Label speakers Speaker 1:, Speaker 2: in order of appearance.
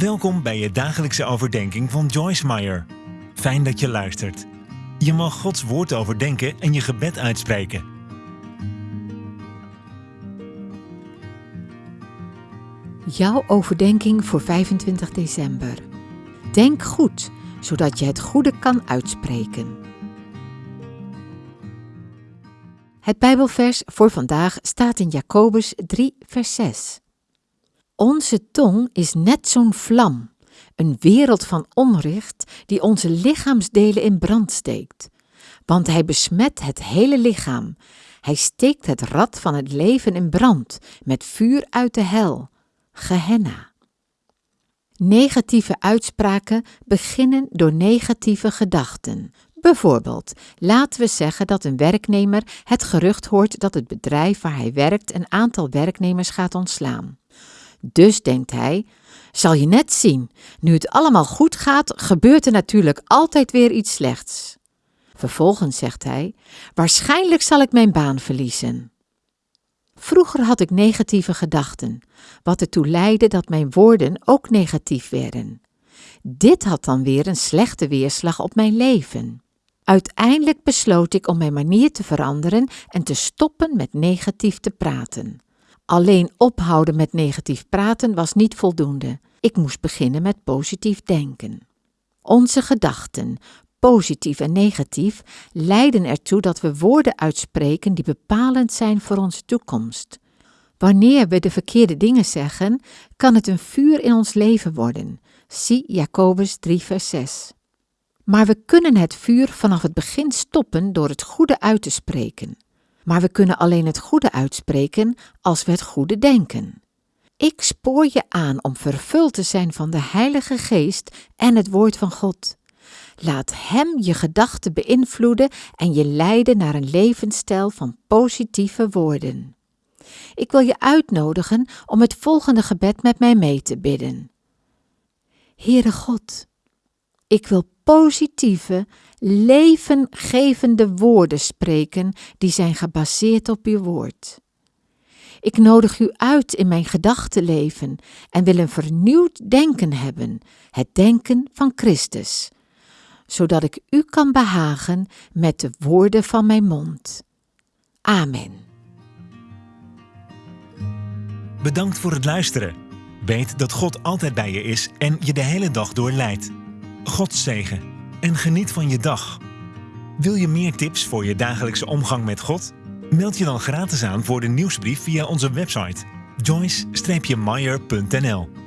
Speaker 1: Welkom bij je dagelijkse overdenking van Joyce Meyer. Fijn dat je luistert. Je mag Gods woord overdenken en je gebed uitspreken.
Speaker 2: Jouw overdenking voor 25 december. Denk goed, zodat je het goede kan uitspreken. Het Bijbelvers voor vandaag staat in Jacobus 3, vers 6. Onze tong is net zo'n vlam, een wereld van onrecht die onze lichaamsdelen in brand steekt. Want hij besmet het hele lichaam. Hij steekt het rad van het leven in brand met vuur uit de hel. Gehenna. Negatieve uitspraken beginnen door negatieve gedachten. Bijvoorbeeld, laten we zeggen dat een werknemer het gerucht hoort dat het bedrijf waar hij werkt een aantal werknemers gaat ontslaan. Dus denkt hij: zal je net zien, nu het allemaal goed gaat, gebeurt er natuurlijk altijd weer iets slechts. Vervolgens zegt hij: Waarschijnlijk zal ik mijn baan verliezen. Vroeger had ik negatieve gedachten, wat ertoe leidde dat mijn woorden ook negatief werden. Dit had dan weer een slechte weerslag op mijn leven. Uiteindelijk besloot ik om mijn manier te veranderen en te stoppen met negatief te praten. Alleen ophouden met negatief praten was niet voldoende. Ik moest beginnen met positief denken. Onze gedachten, positief en negatief, leiden ertoe dat we woorden uitspreken die bepalend zijn voor onze toekomst. Wanneer we de verkeerde dingen zeggen, kan het een vuur in ons leven worden. Zie Jacobus 3, vers 6. Maar we kunnen het vuur vanaf het begin stoppen door het goede uit te spreken. Maar we kunnen alleen het goede uitspreken als we het goede denken. Ik spoor je aan om vervuld te zijn van de Heilige Geest en het Woord van God. Laat Hem je gedachten beïnvloeden en je leiden naar een levensstijl van positieve woorden. Ik wil je uitnodigen om het volgende gebed met mij mee te bidden. Heere God, ik wil positieve, levengevende woorden spreken die zijn gebaseerd op uw woord. Ik nodig u uit in mijn gedachtenleven en wil een vernieuwd denken hebben, het denken van Christus, zodat ik u kan behagen met de woorden van mijn mond. Amen.
Speaker 1: Bedankt voor het luisteren. Weet dat God altijd bij je is en je de hele dag door leidt. God zegen en geniet van je dag. Wil je meer tips voor je dagelijkse omgang met God? Meld je dan gratis aan voor de nieuwsbrief via onze website joyce-meyer.nl